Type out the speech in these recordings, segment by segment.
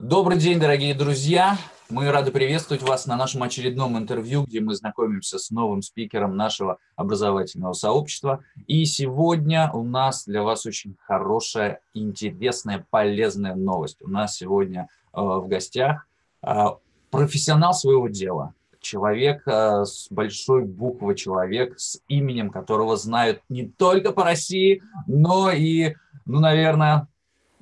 Добрый день, дорогие друзья! Мы рады приветствовать вас на нашем очередном интервью, где мы знакомимся с новым спикером нашего образовательного сообщества. И сегодня у нас для вас очень хорошая, интересная, полезная новость. У нас сегодня э, в гостях э, профессионал своего дела, человек э, с большой буквы, человек с именем, которого знают не только по России, но и, ну, наверное,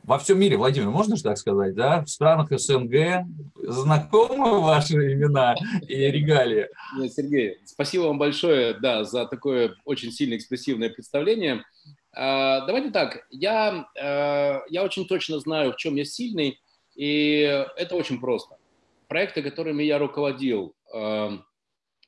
во всем мире, Владимир, можно же так сказать, да? В странах СНГ знакомы ваши имена и регалии? Нет, Сергей, спасибо вам большое, да, за такое очень сильное экспрессивное представление. А, давайте так, я, а, я очень точно знаю, в чем я сильный, и это очень просто. Проекты, которыми я руководил, а,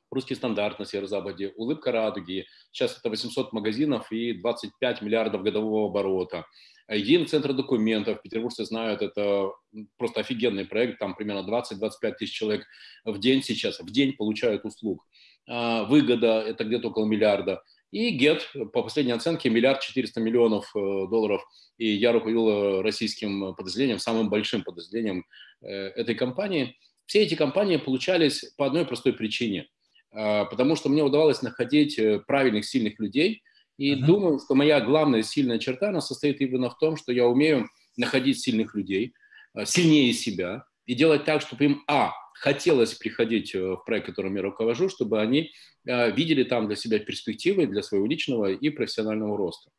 русский стандарт на Северо-Западе, улыбка радуги, сейчас это 800 магазинов и 25 миллиардов годового оборота – Единый центр документов, петербуржцы знают, это просто офигенный проект, там примерно 20-25 тысяч человек в день сейчас, в день получают услуг. А, выгода – это где-то около миллиарда. И GET, по последней оценке, миллиард четыреста миллионов э, долларов. И я руководил э, российским подразделением, самым большим подразделением э, этой компании. Все эти компании получались по одной простой причине. А, потому что мне удавалось находить правильных, сильных людей – и uh-huh. думаю, что моя главная сильная черта, она состоит именно в том, что я умею находить сильных людей, э, сильнее себя, и делать так, чтобы им, а, хотелось приходить э, в проект, которым я руковожу, чтобы они э, видели там для себя перспективы для своего личного и профессионального роста.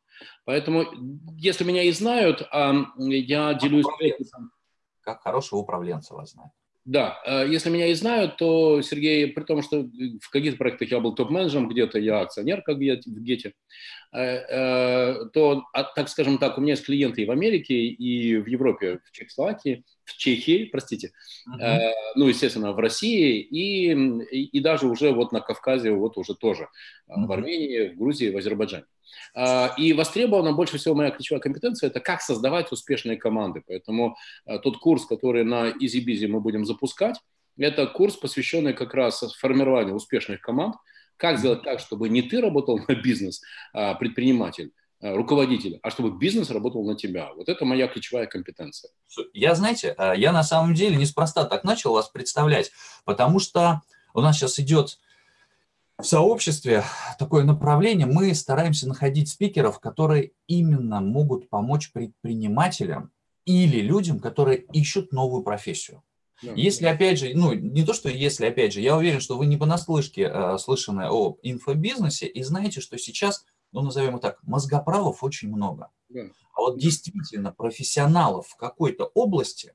Поэтому, если меня и знают, а я делюсь... Как хорошего управленца вас знают. Да, э, если меня и знают, то, Сергей, при том, что в каких-то проектах я был топ-менеджером, где-то я акционер, как в Гете, э, э, то, а, так скажем так, у меня есть клиенты и в Америке, и в Европе, в Чехословакии, в Чехии, простите, uh-huh. ну, естественно, в России, и, и, и даже уже вот на Кавказе, вот уже тоже, uh-huh. в Армении, в Грузии, в Азербайджане. А, и востребована больше всего моя ключевая компетенция – это как создавать успешные команды. Поэтому а, тот курс, который на EasyBizy мы будем запускать, это курс, посвященный как раз формированию успешных команд, как сделать так, чтобы не ты работал на бизнес, а, предприниматель, руководитель, а чтобы бизнес работал на тебя. Вот это моя ключевая компетенция. Я, знаете, я на самом деле неспроста так начал вас представлять, потому что у нас сейчас идет в сообществе такое направление, мы стараемся находить спикеров, которые именно могут помочь предпринимателям или людям, которые ищут новую профессию. Если, опять же, ну, не то, что если, опять же, я уверен, что вы не понаслышке э, слышаны о инфобизнесе и знаете, что сейчас, ну, назовем это так, мозгоправов очень много. А вот действительно профессионалов в какой-то области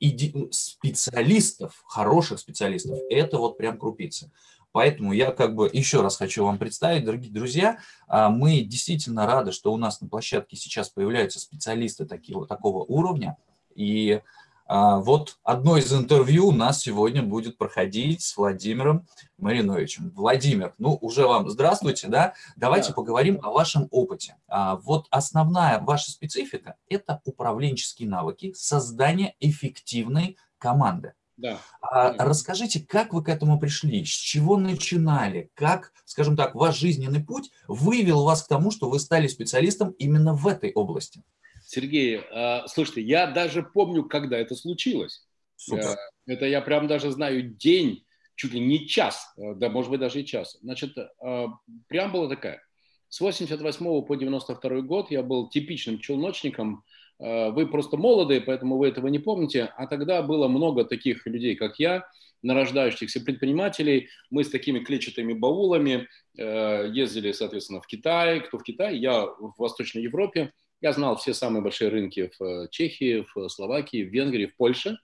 и специалистов, хороших специалистов, это вот прям крупицы. Поэтому я как бы еще раз хочу вам представить, дорогие друзья, а, мы действительно рады, что у нас на площадке сейчас появляются специалисты такого, такого уровня. И а, вот одно из интервью у нас сегодня будет проходить с Владимиром Мариновичем. Владимир, ну уже вам здравствуйте, да? Давайте да. поговорим о вашем опыте. А, вот основная ваша специфика – это управленческие навыки, создание эффективной команды. Да. А, расскажите, как вы к этому пришли, с чего начинали, как, скажем так, ваш жизненный путь вывел вас к тому, что вы стали специалистом именно в этой области? Сергей, а, слушайте, я даже помню, когда это случилось. Супер. Э, это я прям даже знаю день, чуть ли не час, э, да, может быть, даже и час. Значит, э, прям была такая. С 88 по 92 год я был типичным челночником, вы просто молодые, поэтому вы этого не помните. А тогда было много таких людей, как я, нарождающихся предпринимателей. Мы с такими клетчатыми баулами э, ездили, соответственно, в Китай. Кто в Китае? Я в Восточной Европе. Я знал все самые большие рынки в э, Чехии, в Словакии, в Венгрии, в Польше.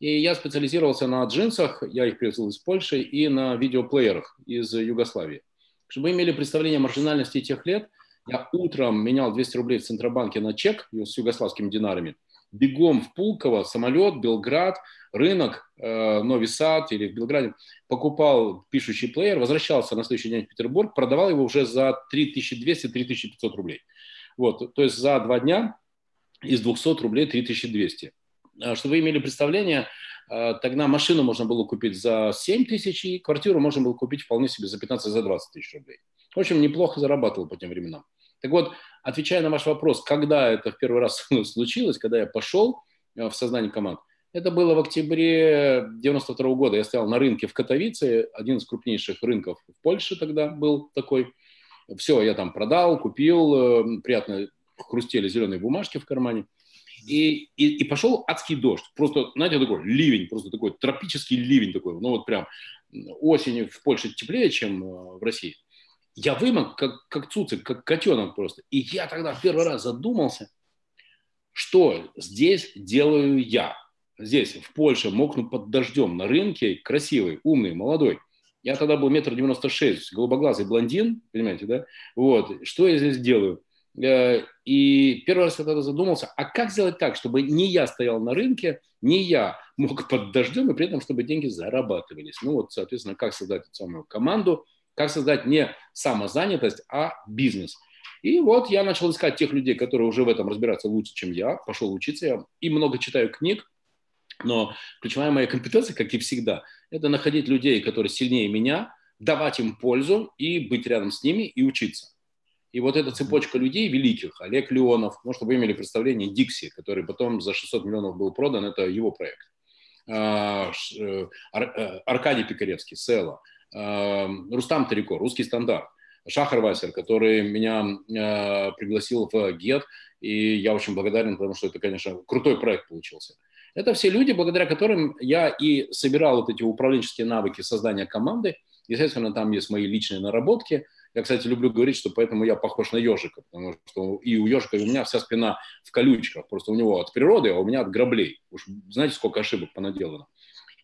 И я специализировался на джинсах, я их привезл из Польши, и на видеоплеерах из Югославии. Чтобы вы имели представление о маржинальности тех лет – я утром менял 200 рублей в Центробанке на чек с югославскими динарами. Бегом в Пулково, самолет, Белград, рынок, э, Новый Сад или в Белграде. Покупал пишущий плеер, возвращался на следующий день в Петербург, продавал его уже за 3200-3500 рублей. Вот, то есть за два дня из 200 рублей 3200. А, чтобы вы имели представление, э, тогда машину можно было купить за 7 тысяч, и квартиру можно было купить вполне себе за 15-20 за тысяч рублей. В общем, неплохо зарабатывал по тем временам. Так вот, отвечая на ваш вопрос, когда это в первый раз случилось, когда я пошел э, в сознание команд, Это было в октябре 92 года. Я стоял на рынке в Катовице, один из крупнейших рынков в Польше тогда был такой. Все, я там продал, купил, э, приятно хрустели зеленые бумажки в кармане. И, и, и пошел адский дождь. Просто, знаете, такой ливень, просто такой тропический ливень такой. Ну вот прям осенью в Польше теплее, чем э, в России. Я вымок, как, как цуцик, как котенок просто. И я тогда первый раз задумался, что здесь делаю я. Здесь, в Польше, мокну под дождем на рынке, красивый, умный, молодой. Я тогда был метр девяносто шесть, голубоглазый блондин, понимаете, да? Вот, что я здесь делаю? Э, и первый раз я тогда задумался, а как сделать так, чтобы не я стоял на рынке, не я мог под дождем, и при этом, чтобы деньги зарабатывались. Ну вот, соответственно, как создать эту самую команду, как создать не самозанятость, а бизнес. И вот я начал искать тех людей, которые уже в этом разбираются лучше, чем я. Пошел учиться, я и много читаю книг, но ключевая моя компетенция, как и всегда, это находить людей, которые сильнее меня, давать им пользу и быть рядом с ними и учиться. И вот эта цепочка людей великих, Олег Леонов, ну, чтобы вы имели представление, Дикси, который потом за 600 миллионов был продан, это его проект. А, э, э, Аркадий Пикаревский, Села, а, Рустам Тарико, русский стандарт, Шахар Васер, который меня э, пригласил в ГЕТ, и я очень благодарен, потому что это, конечно, крутой проект получился. Это все люди, благодаря которым я и собирал вот эти управленческие навыки создания команды. Естественно, там есть мои личные наработки – я, кстати, люблю говорить, что поэтому я похож на ежика, потому что и у ежика, и у меня вся спина в колючках. Просто у него от природы, а у меня от граблей. Уж знаете, сколько ошибок понаделано.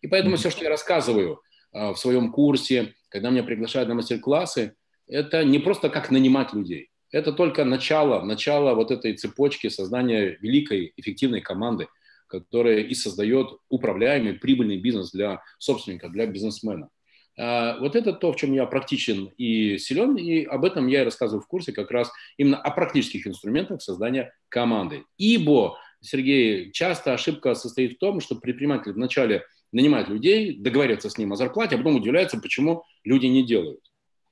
И поэтому все, что я рассказываю а, в своем курсе, когда меня приглашают на мастер-классы, это не просто как нанимать людей. Это только начало, начало вот этой цепочки создания великой, эффективной команды, которая и создает управляемый, прибыльный бизнес для собственника, для бизнесмена. А, вот это то, в чем я практичен и силен, и об этом я и рассказываю в курсе как раз именно о практических инструментах создания команды. Ибо, Сергей, часто ошибка состоит в том, что предприниматель вначале нанимает людей, договаривается с ним о зарплате, а потом удивляется, почему люди не делают.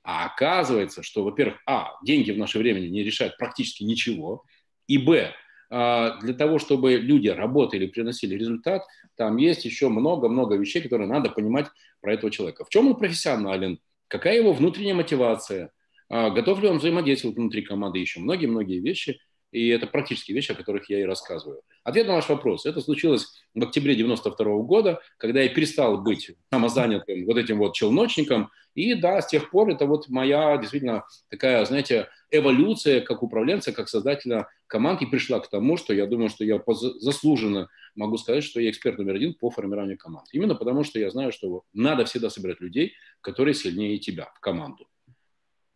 А оказывается, что, во-первых, а, деньги в наше время не решают практически ничего, и, б, а, для того, чтобы люди работали, приносили результат, там есть еще много-много вещей, которые надо понимать про этого человека. В чем он профессионален, какая его внутренняя мотивация, а, готов ли он взаимодействовать внутри команды, еще многие-многие вещи. И это практические вещи, о которых я и рассказываю. Ответ на ваш вопрос. Это случилось в октябре 92 года, когда я перестал быть самозанятым вот этим вот челночником. И да, с тех пор это вот моя действительно такая, знаете, эволюция как управленца, как создателя команд и пришла к тому, что я думаю, что я заслуженно могу сказать, что я эксперт номер один по формированию команд. Именно потому, что я знаю, что надо всегда собирать людей, которые сильнее тебя в команду.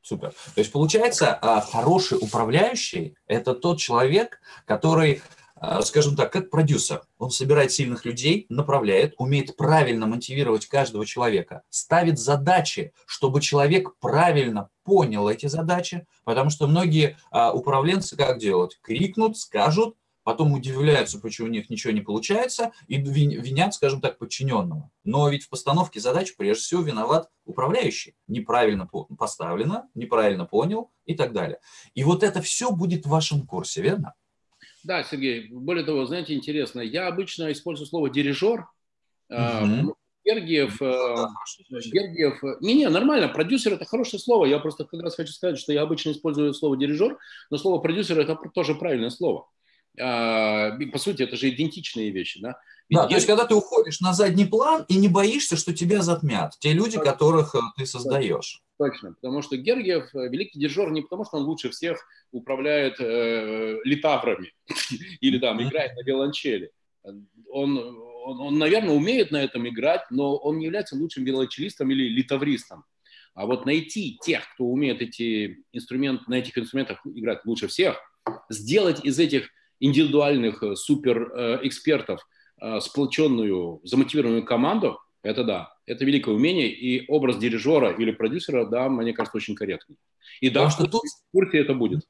Супер. То есть получается, а, хороший управляющий – это тот человек, который, а, скажем так, как продюсер. Он собирает сильных людей, направляет, умеет правильно мотивировать каждого человека, ставит задачи, чтобы человек правильно понял эти задачи, потому что многие а, управленцы как делают? Крикнут, скажут, потом удивляются, почему у них ничего не получается, и винят, скажем так, подчиненного. Но ведь в постановке задач прежде всего виноват управляющий. Неправильно поставлено, неправильно понял и так далее. И вот это все будет в вашем курсе, верно? Да, Сергей. Более того, знаете, интересно, я обычно использую слово «дирижер», угу. Гергиев, э, Гергиев, не-не, нормально, продюсер это хорошее слово, я просто как раз хочу сказать, что я обычно использую слово дирижер, но слово продюсер это тоже правильное слово. А, по сути, это же идентичные вещи, да? Ведь да, то есть, когда ты уходишь на задний план и не боишься, что тебя затмят, те люди, Точно. которых э, ты создаешь. Точно, потому что Гергиев э, великий дирижер не потому, что он лучше всех управляет э, литаврами или там играет на виолончели. Он, он, он, наверное, умеет на этом играть, но он не является лучшим виолончелистом или литавристом. А вот найти тех, кто умеет эти инструменты, на этих инструментах играть лучше всех, сделать из этих индивидуальных э, суперэкспертов э, сплоченную, замотивированную команду, это да, это великое умение, и образ дирижера или продюсера, да, мне кажется, очень корректный. И да, что тут в курсе это будет.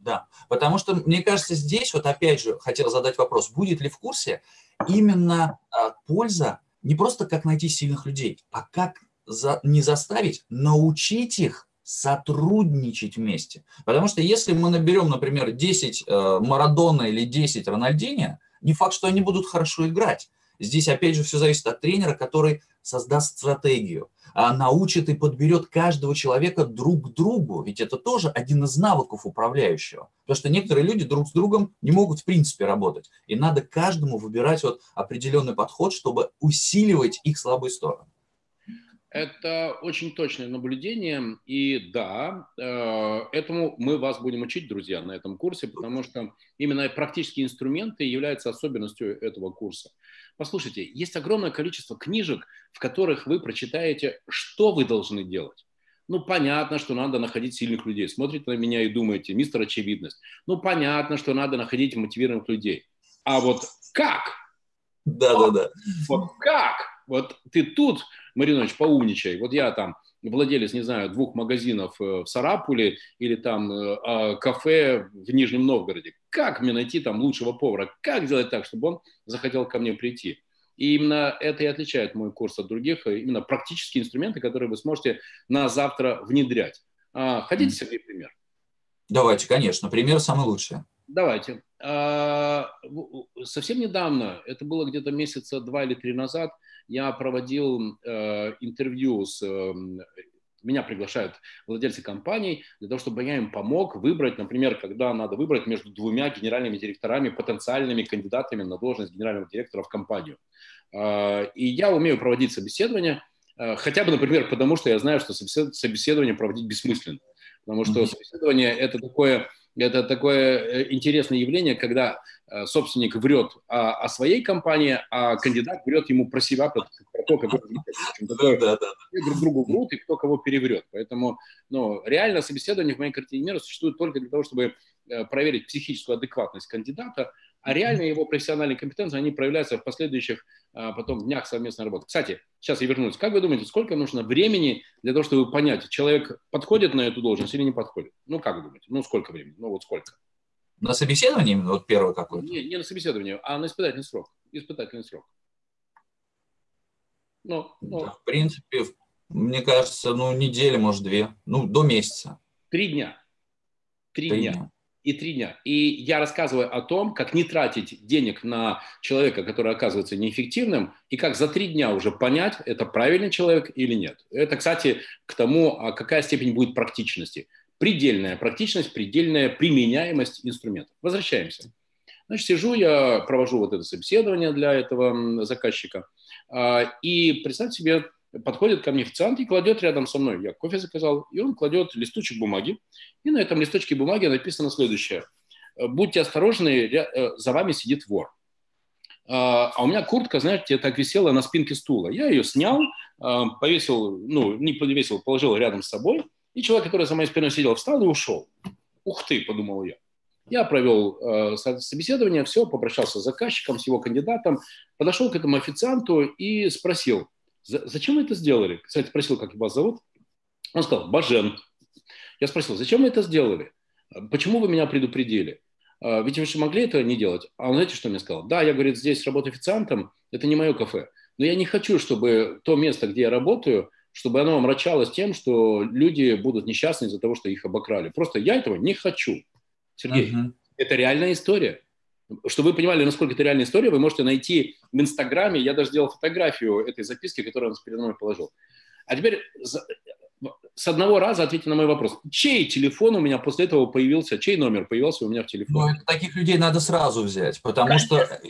Да, потому что, мне кажется, здесь, вот опять же, хотел задать вопрос, будет ли в курсе именно а, польза не просто как найти сильных людей, а как за, не заставить, научить их сотрудничать вместе. Потому что если мы наберем, например, 10 э, Марадона или 10 Рональдини, не факт, что они будут хорошо играть. Здесь, опять же, все зависит от тренера, который создаст стратегию, научит и подберет каждого человека друг к другу. Ведь это тоже один из навыков управляющего. Потому что некоторые люди друг с другом не могут в принципе работать. И надо каждому выбирать вот определенный подход, чтобы усиливать их слабые стороны. Это очень точное наблюдение, и да, э, этому мы вас будем учить, друзья, на этом курсе, потому что именно практические инструменты являются особенностью этого курса. Послушайте, есть огромное количество книжек, в которых вы прочитаете, что вы должны делать. Ну, понятно, что надо находить сильных людей. Смотрите на меня и думаете, мистер очевидность. Ну, понятно, что надо находить мотивированных людей. А вот как? Да, да, да. Вот как? Вот ты тут, Маринович, поумничай. Вот я там владелец, не знаю, двух магазинов э, в Сарапуле или там э, а, кафе в Нижнем Новгороде. Как мне найти там лучшего повара? Как сделать так, чтобы он захотел ко мне прийти? И именно это и отличает мой курс от других, э, именно практические инструменты, которые вы сможете на завтра внедрять. А, хотите, Сергей, пример? Давайте, конечно. Пример самый лучший. Давайте. А, совсем недавно, это было где-то месяца два или три назад, я проводил э, интервью с... Э, меня приглашают владельцы компаний для того, чтобы я им помог выбрать, например, когда надо выбрать между двумя генеральными директорами, потенциальными кандидатами на должность генерального директора в компанию. Э, и я умею проводить собеседования, э, хотя бы, например, потому что я знаю, что собеседование проводить бессмысленно. Потому что собеседование – это такое это такое э, интересное явление, когда э, собственник врет о, о своей компании, а кандидат врет ему про себя, про, про то, как друг другу врут и кто кого переврет. Поэтому ну, реально собеседование в моей картине мира существует только для того, чтобы э, проверить психическую адекватность кандидата, а реально его профессиональные компетенции, они проявляются в последующих а, потом днях совместной работы. Кстати, сейчас я вернусь. Как вы думаете, сколько нужно времени для того, чтобы понять, человек подходит на эту должность или не подходит? Ну, как вы думаете? Ну, сколько времени? Ну, вот сколько? На собеседовании вот первое какое-то? Не, не на собеседовании, а на испытательный срок. Испытательный срок. Ну, ну. Да, в принципе, мне кажется, ну, неделя, может, две. Ну, до месяца. Три дня. Три, Три дня. дня и три дня. И я рассказываю о том, как не тратить денег на человека, который оказывается неэффективным, и как за три дня уже понять, это правильный человек или нет. Это, кстати, к тому, а какая степень будет практичности. Предельная практичность, предельная применяемость инструментов. Возвращаемся. Значит, сижу, я провожу вот это собеседование для этого заказчика. А, и представьте себе, подходит ко мне официант и кладет рядом со мной. Я кофе заказал, и он кладет листочек бумаги. И на этом листочке бумаги написано следующее. Будьте осторожны, э, за вами сидит вор. А, а у меня куртка, знаете, так висела на спинке стула. Я ее снял, а, повесил, ну, не повесил, положил рядом с собой. И человек, который за моей спиной сидел, встал и ушел. Ух ты, подумал я. Я провел э, собеседование, все, попрощался с заказчиком, с его кандидатом, подошел к этому официанту и спросил, Зачем вы это сделали? Кстати, спросил, как вас зовут. Он сказал, Бажен. Я спросил, зачем вы это сделали? Почему вы меня предупредили? А, ведь вы же могли это не делать. А он, знаете, что мне сказал? Да, я, говорит, здесь работаю официантом, это не мое кафе. Но я не хочу, чтобы то место, где я работаю, чтобы оно омрачалось тем, что люди будут несчастны из-за того, что их обокрали. Просто я этого не хочу. Сергей, uh-huh. это реальная история. Чтобы вы понимали, насколько это реальная история, вы можете найти в Инстаграме, я даже сделал фотографию этой записки, которую он передо мной положил. А теперь с одного раза ответьте на мой вопрос. Чей телефон у меня после этого появился, чей номер появился у меня в телефоне? Ну, таких людей надо сразу взять, потому Конечно. что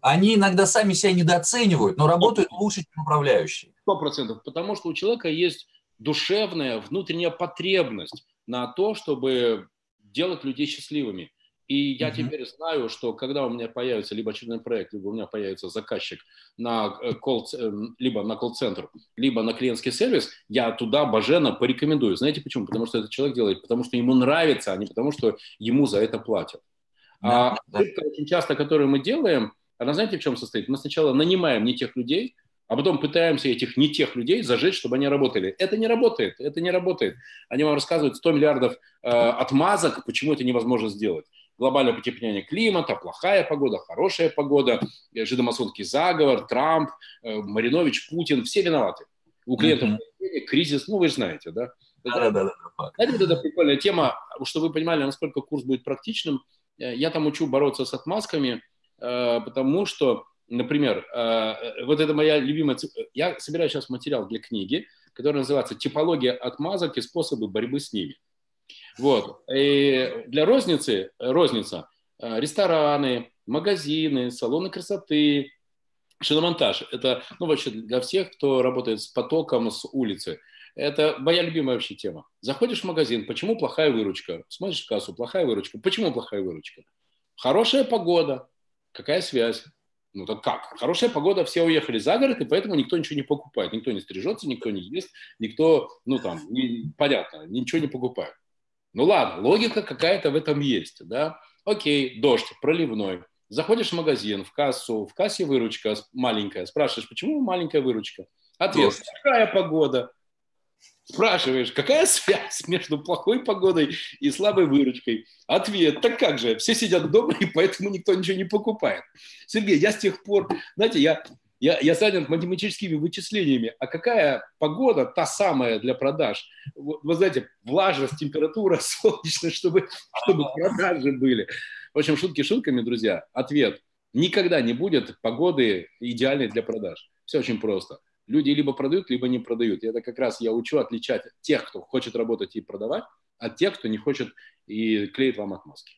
они иногда сами себя недооценивают, но работают лучше, чем управляющие. Сто процентов, потому что у человека есть душевная, внутренняя потребность на то, чтобы делать людей счастливыми. И я uh-huh. теперь знаю, что когда у меня появится либо очередной проект, либо у меня появится заказчик на э, эм, либо на колл-центр, либо на клиентский сервис, я туда Бажена порекомендую. Знаете почему? Потому что этот человек делает, потому что ему нравится, а не потому что ему за это платят. Да, а да. очень часто, которую мы делаем, она знаете в чем состоит? Мы сначала нанимаем не тех людей, а потом пытаемся этих не тех людей зажечь, чтобы они работали. Это не работает, это не работает. Они вам рассказывают 100 миллиардов э, отмазок, почему это невозможно сделать глобальное потепление климата, плохая погода, хорошая погода, э, жидомасонский заговор, Трамп, э, Маринович, Путин, все виноваты. У клиентов mm-hmm. кризис, ну вы же знаете, да? Да, да, да. Знаете, вот эта прикольная тема, чтобы вы понимали, насколько курс будет практичным. Э, я там учу бороться с отмазками, потому что например, вот это моя любимая... Я собираю сейчас материал для книги, который называется «Типология отмазок и способы борьбы с ними». Вот. И для розницы, розница, рестораны, магазины, салоны красоты, шиномонтаж. Это, ну, вообще для всех, кто работает с потоком с улицы. Это моя любимая вообще тема. Заходишь в магазин, почему плохая выручка? Смотришь в кассу, плохая выручка. Почему плохая выручка? Хорошая погода. Какая связь? Ну так как? Хорошая погода, все уехали за город, и поэтому никто ничего не покупает. Никто не стрижется, никто не ест, никто, ну там, не, понятно, ничего не покупает. Ну ладно, логика какая-то в этом есть, да? Окей, дождь, проливной. Заходишь в магазин, в кассу, в кассе выручка маленькая. Спрашиваешь, почему маленькая выручка? Ответ, дождь. какая погода? Спрашиваешь, какая связь между плохой погодой и слабой выручкой? Ответ, так как же, все сидят дома, и поэтому никто ничего не покупает. Сергей, я с тех пор, знаете, я, я, я занят математическими вычислениями. А какая погода, та самая для продаж? Вы знаете, влажность, температура, солнечность, чтобы, чтобы продажи были. В общем, шутки шутками, друзья. Ответ. Никогда не будет погоды идеальной для продаж. Все очень просто люди либо продают, либо не продают. И это как раз я учу отличать тех, кто хочет работать и продавать, от тех, кто не хочет и клеит вам отмазки.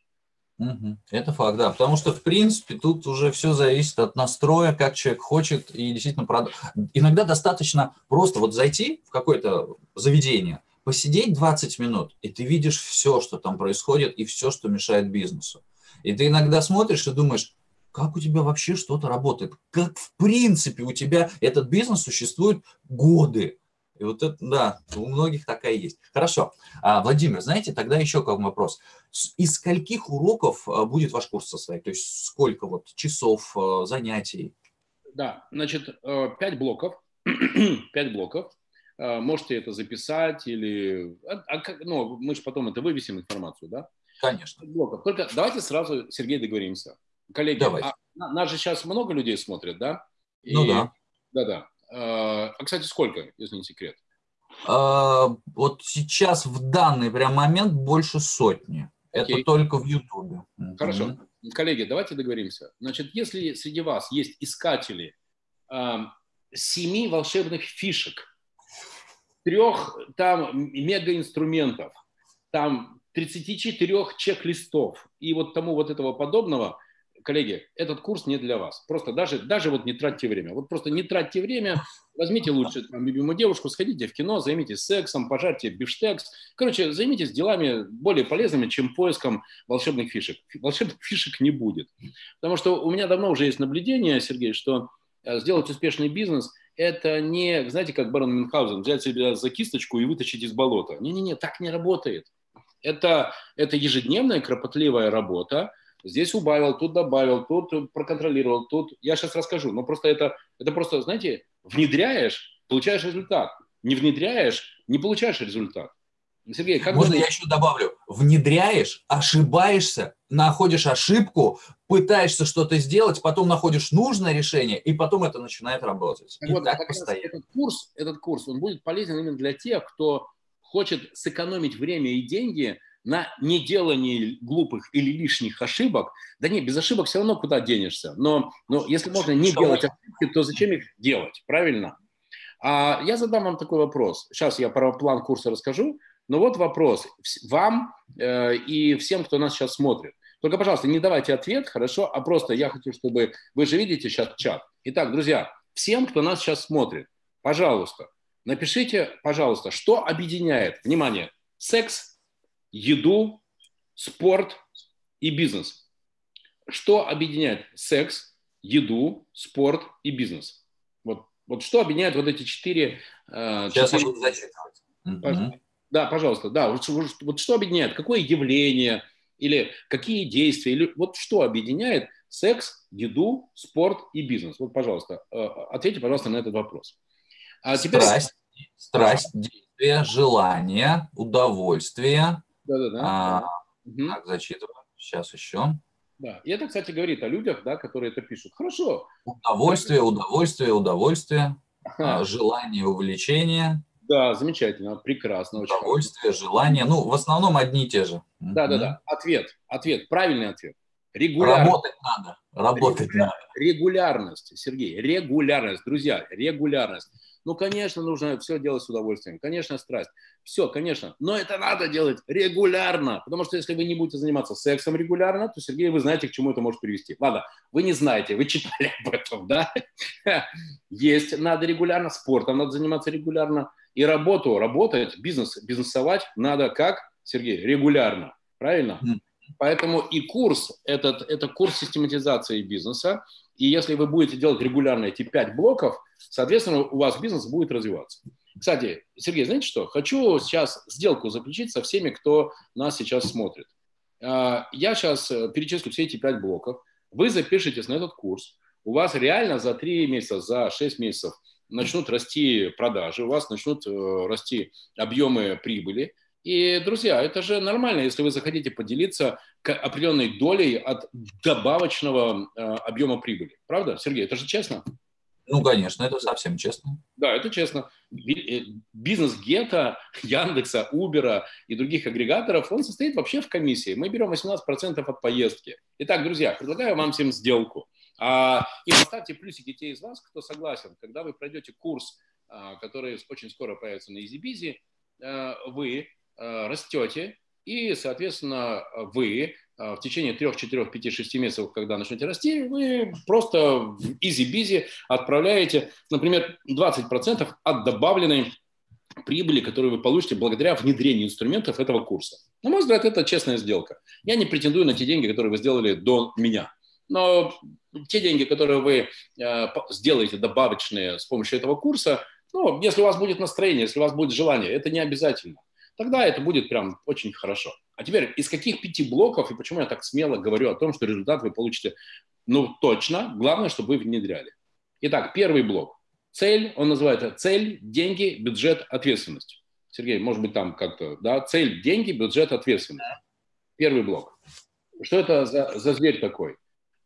Это факт, да. Потому что, в принципе, тут уже все зависит от настроя, как человек хочет и действительно продать. Иногда достаточно просто вот зайти в какое-то заведение, посидеть 20 минут, и ты видишь все, что там происходит, и все, что мешает бизнесу. И ты иногда смотришь и думаешь, как у тебя вообще что-то работает, как в принципе у тебя этот бизнес существует годы. И вот это, да, у многих такая есть. Хорошо. А, Владимир, знаете, тогда еще как вопрос. Из скольких уроков а, будет ваш курс состоять? То есть сколько вот часов а, занятий? Да, значит, э, пять блоков. Пять блоков. Можете это записать или... Ну, мы же потом это вывесим информацию, да? Конечно. Блоков. Только давайте сразу, Сергей, договоримся. Коллеги, а, нас же сейчас много людей смотрят, да? И, ну да. Да-да. А, а, кстати, сколько, если не секрет? А, вот сейчас в данный прям момент больше сотни. Окей. Это только в Ютубе. Хорошо. Mm-hmm. Коллеги, давайте договоримся. Значит, если среди вас есть искатели а, семи волшебных фишек, трех там мегаинструментов, там 34 чек-листов и вот тому вот этого подобного – коллеги, этот курс не для вас. Просто даже, даже вот не тратьте время. Вот просто не тратьте время, возьмите лучше там, любимую девушку, сходите в кино, займитесь сексом, пожарьте биштекс. Короче, займитесь делами более полезными, чем поиском волшебных фишек. Волшебных фишек не будет. Потому что у меня давно уже есть наблюдение, Сергей, что э, сделать успешный бизнес – это не, знаете, как барон Мюнхгаузен, взять себя за кисточку и вытащить из болота. Не-не-не, так не работает. Это, это ежедневная кропотливая работа, здесь убавил, тут добавил, тут проконтролировал, тут... Я сейчас расскажу, но просто это, это просто, знаете, внедряешь, получаешь результат. Не внедряешь, не получаешь результат. Сергей, как Можно бы... я еще добавлю? Внедряешь, ошибаешься, находишь ошибку, пытаешься что-то сделать, потом находишь нужное решение, и потом это начинает работать. И вот, так постоянно. Этот курс, этот курс, он будет полезен именно для тех, кто хочет сэкономить время и деньги – на неделании глупых или лишних ошибок, да нет, без ошибок все равно куда денешься. Но, но если можно не делать ошибки, то зачем их делать, правильно? А я задам вам такой вопрос. Сейчас я про план курса расскажу. Но вот вопрос вам э, и всем, кто нас сейчас смотрит. Только, пожалуйста, не давайте ответ, хорошо, а просто я хочу, чтобы... Вы же видите сейчас чат. Итак, друзья, всем, кто нас сейчас смотрит, пожалуйста, напишите, пожалуйста, что объединяет, внимание, секс еду, спорт и бизнес. Что объединяет секс, еду, спорт и бизнес? Вот, вот что объединяет вот эти четыре... Э, Сейчас четыре... я буду зачитывать. Пожалуйста. Да, пожалуйста, да. Вот, вот что объединяет? Какое явление или какие действия? Или вот что объединяет секс, еду, спорт и бизнес? Вот, пожалуйста, э, ответьте, пожалуйста, на этот вопрос. А теперь... Страсть, страсть, действие, желание, удовольствие, да-да-да. А, угу. Так, зачитываю. Сейчас еще. Да, и это, кстати, говорит о людях, да, которые это пишут. Хорошо. Удовольствие, удовольствие, удовольствие, ага. желание, увлечение. Да, замечательно, прекрасно. Очень удовольствие, хорошо. желание. Ну, в основном одни и те же. Да-да-да. Ответ, ответ, правильный ответ. Регулярно. Работать надо. Работать надо. Регулярность, Сергей, регулярность, друзья, регулярность. Ну, конечно, нужно все делать с удовольствием. Конечно, страсть. Все, конечно. Но это надо делать регулярно. Потому что если вы не будете заниматься сексом регулярно, то, Сергей, вы знаете, к чему это может привести. Ладно, вы не знаете, вы читали об этом, да? Есть, надо регулярно, спортом надо заниматься регулярно. И работу, работать, бизнес, бизнесовать надо как, Сергей, регулярно. Правильно? Поэтому и курс, этот, это курс систематизации бизнеса. И если вы будете делать регулярно эти пять блоков, соответственно, у вас бизнес будет развиваться. Кстати, Сергей, знаете что? Хочу сейчас сделку заключить со всеми, кто нас сейчас смотрит. А, я сейчас э, перечислю все эти пять блоков. Вы запишитесь на этот курс. У вас реально за три месяца, за шесть месяцев начнут расти продажи, у вас начнут э, расти объемы прибыли. И, друзья, это же нормально, если вы захотите поделиться определенной долей от добавочного э, объема прибыли. Правда, Сергей? Это же честно? Ну, конечно, это совсем честно. Да, это честно. Э, бизнес Гета, Яндекса, Убера и других агрегаторов, он состоит вообще в комиссии. Мы берем 18% от поездки. Итак, друзья, предлагаю вам всем сделку. А, и поставьте плюсики те из вас, кто согласен. Когда вы пройдете курс, а, который очень скоро появится на EasyBizy, а, вы Э, растете, и, соответственно, вы э, в течение 3, 4, 5, 6 месяцев, когда начнете расти, вы просто в EasyBizy отправляете, например, 20% от добавленной прибыли, которую вы получите благодаря внедрению инструментов этого курса. На мой взгляд, это честная сделка. Я не претендую на те деньги, которые вы сделали до меня. Но те деньги, которые вы э, сделаете добавочные с помощью этого курса, ну, если у вас будет настроение, если у вас будет желание, это не обязательно тогда это будет прям очень хорошо. А теперь, из каких пяти блоков и почему я так смело говорю о том, что результат вы получите, ну, точно, главное, чтобы вы внедряли. Итак, первый блок. Цель, он называется цель, деньги, бюджет, ответственность. Сергей, может быть, там как-то, да, цель, деньги, бюджет, ответственность. Первый блок. Что это за, за зверь такой?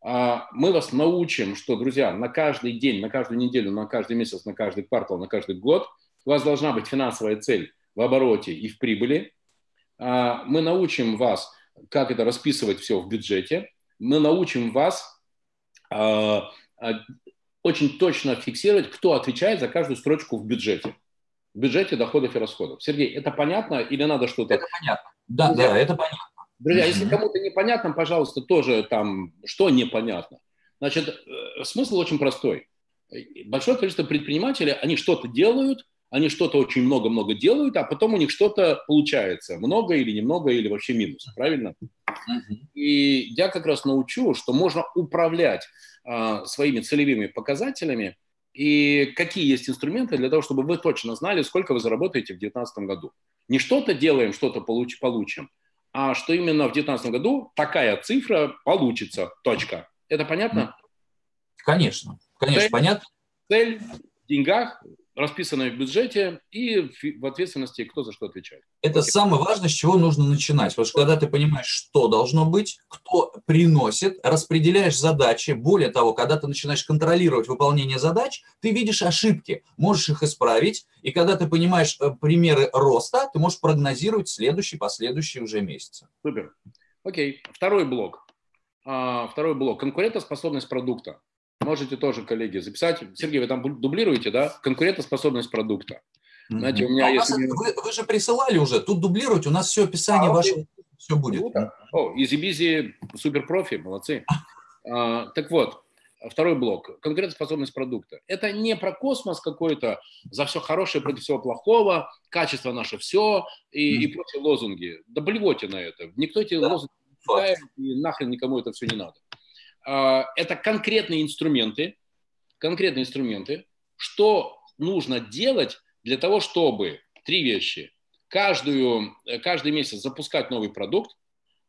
А, мы вас научим, что, друзья, на каждый день, на каждую неделю, на каждый месяц, на каждый квартал, на каждый год у вас должна быть финансовая цель в обороте и в прибыли. А, мы научим вас, как это расписывать все в бюджете. Мы научим вас а, а, очень точно фиксировать, кто отвечает за каждую строчку в бюджете. В бюджете доходов и расходов. Сергей, это понятно или надо что-то... Это понятно. Да, Друзья, да, это понятно. Друзья, если кому-то непонятно, пожалуйста, тоже там, что непонятно. Значит, э, смысл очень простой. Большое количество предпринимателей, они что-то делают, они что-то очень много-много делают, а потом у них что-то получается. Много или немного, или вообще минус. Правильно? И я как раз научу, что можно управлять а, своими целевыми показателями и какие есть инструменты для того, чтобы вы точно знали, сколько вы заработаете в 2019 году. Не что-то делаем, что-то получ- получим, а что именно в 2019 году такая цифра получится. Точка. Это понятно? Конечно. Конечно, цель, понятно. Цель в деньгах, расписанное в бюджете и в ответственности, кто за что отвечает. Это Окей. самое важное, с чего нужно начинать. Потому что когда ты понимаешь, что должно быть, кто приносит, распределяешь задачи. Более того, когда ты начинаешь контролировать выполнение задач, ты видишь ошибки, можешь их исправить. И когда ты понимаешь э, примеры роста, ты можешь прогнозировать следующий, последующий уже месяцы. Супер. Окей. Второй блок. А, второй блок. Конкурентоспособность продукта. Можете тоже, коллеги, записать. Сергей, вы там дублируете, да? Конкурентоспособность продукта. Знаете, у меня а есть... Вас, вы, вы же присылали уже, тут дублировать, у нас все описание а, ваше, все будет. О, EasyBizy, суперпрофи, молодцы. А, так вот, второй блок. Конкурентоспособность продукта. Это не про космос какой-то, за все хорошее против всего плохого, качество наше все и, mm. и прочие лозунги. Да блевоте на это. Никто эти да. лозунги не читает, и нахрен никому это все не надо. А, это конкретные инструменты, конкретные инструменты, что нужно делать для того, чтобы три вещи. Каждую, э, каждый месяц запускать новый продукт,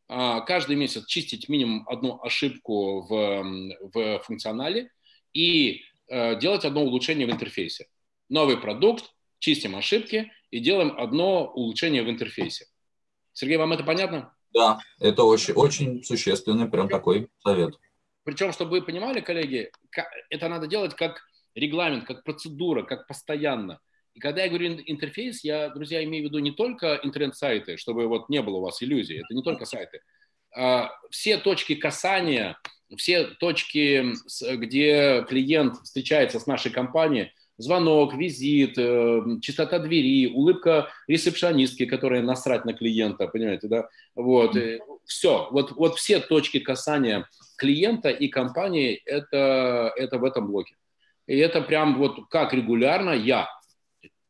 а, каждый месяц чистить минимум одну ошибку в, в функционале и э, делать одно улучшение в интерфейсе. Новый продукт, чистим ошибки и делаем одно улучшение в интерфейсе. Сергей, вам это понятно? Да, это очень, очень существенный прям такой совет. Причем, чтобы вы понимали, коллеги, это надо делать как регламент, как процедура, как постоянно. И когда я говорю интерфейс, я, друзья, имею в виду не только интернет-сайты, чтобы вот не было у вас иллюзий, это не только сайты. А, все точки касания все точки, где клиент встречается с нашей компанией, звонок, визит, э, чистота двери, улыбка ресепшонистки, которая насрать на клиента, понимаете, да? Вот, все, вот, вот все точки касания клиента и компании, это, это в этом блоке. И это прям вот как регулярно я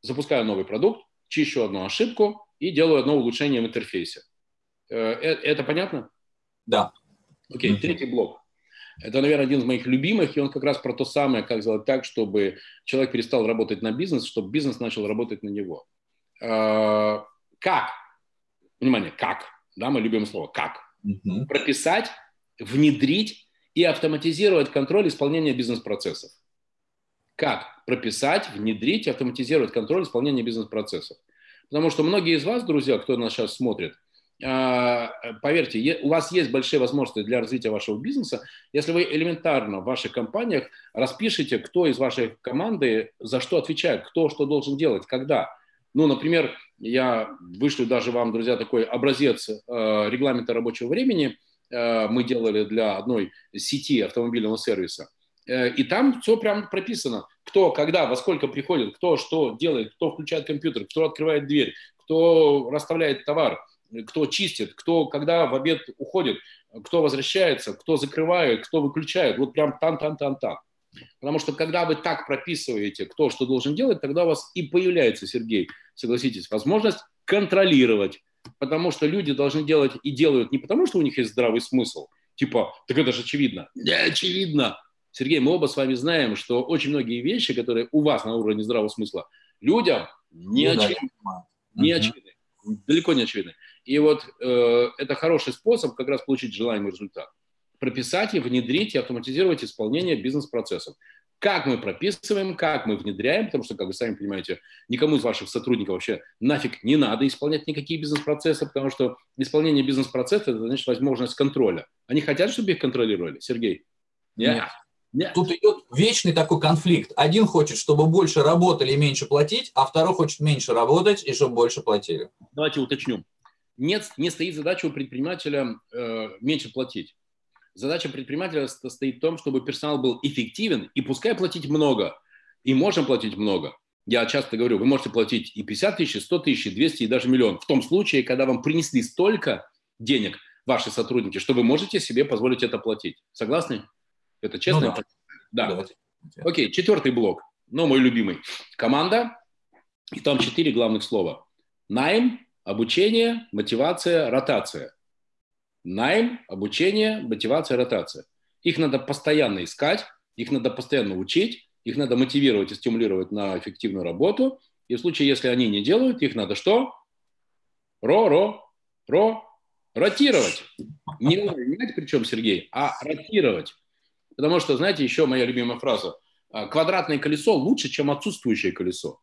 запускаю новый продукт, чищу одну ошибку и делаю одно улучшение в интерфейсе. Э, э, это понятно? Да. Окей, okay, третий блок. Это, наверное, один из моих любимых, и он как раз про то самое, как сделать так, чтобы человек перестал работать на бизнес, чтобы бизнес начал работать на него. Э, как? Внимание, как? Да, мы любим слово «как». Угу. Прописать, внедрить и автоматизировать контроль исполнения бизнес-процессов. Как прописать, внедрить автоматизировать контроль исполнения бизнес-процессов. Потому что многие из вас, друзья, кто нас сейчас смотрит, а, поверьте, у вас есть большие возможности для развития вашего бизнеса, если вы элементарно в ваших компаниях распишите, кто из вашей команды за что отвечает, кто что должен делать, когда. Ну, например, я вышлю даже вам, друзья, такой образец э, регламента рабочего времени. Э, мы делали для одной сети автомобильного сервиса. Э, и там все прям прописано. Кто, когда, во сколько приходит, кто что делает, кто включает компьютер, кто открывает дверь, кто расставляет товар – кто чистит, кто когда в обед уходит, кто возвращается, кто закрывает, кто выключает. Вот прям там-там-там-там. Потому что когда вы так прописываете, кто что должен делать, тогда у вас и появляется, Сергей, согласитесь, возможность контролировать. Потому что люди должны делать и делают не потому, что у них есть здравый смысл, типа, так это же очевидно. Не очевидно. Сергей, мы оба с вами знаем, что очень многие вещи, которые у вас на уровне здравого смысла, людям не ну, очевидны. Не очевидны. Далеко не очевидны. И вот э, это хороший способ как раз получить желаемый результат. Прописать и внедрить и автоматизировать исполнение бизнес-процессов. Как мы прописываем, как мы внедряем, потому что, как вы сами понимаете, никому из ваших сотрудников вообще нафиг не надо исполнять никакие бизнес-процессы, потому что исполнение бизнес-процесса – это значит возможность контроля. Они хотят, чтобы их контролировали, Сергей? Нет. Нет. Тут идет вечный такой конфликт. Один хочет, чтобы больше работали и меньше платить, а второй хочет меньше работать и чтобы больше платили. Давайте уточню нет, не стоит задача у предпринимателя э, меньше платить. Задача предпринимателя стоит в том, чтобы персонал был эффективен, и пускай платить много, и можем платить много. Я часто говорю, вы можете платить и 50 тысяч, и 100 тысяч, и 200, и даже миллион. В том случае, когда вам принесли столько денег ваши сотрудники, что вы можете себе позволить это платить. Согласны? Это честно? Ну, да. да. Окей, четвертый блок. Ну, мой любимый. Команда. И там четыре главных слова. Найм, Обучение, мотивация, ротация. Найм, обучение, мотивация, ротация. Их надо постоянно искать, их надо постоянно учить, их надо мотивировать и стимулировать на эффективную работу. И в случае, если они не делают, их надо что? Ро-ро, ро, ротировать. Не менять причем, Сергей, а ротировать. Потому что, знаете, еще моя любимая фраза. «А, квадратное колесо лучше, чем отсутствующее колесо.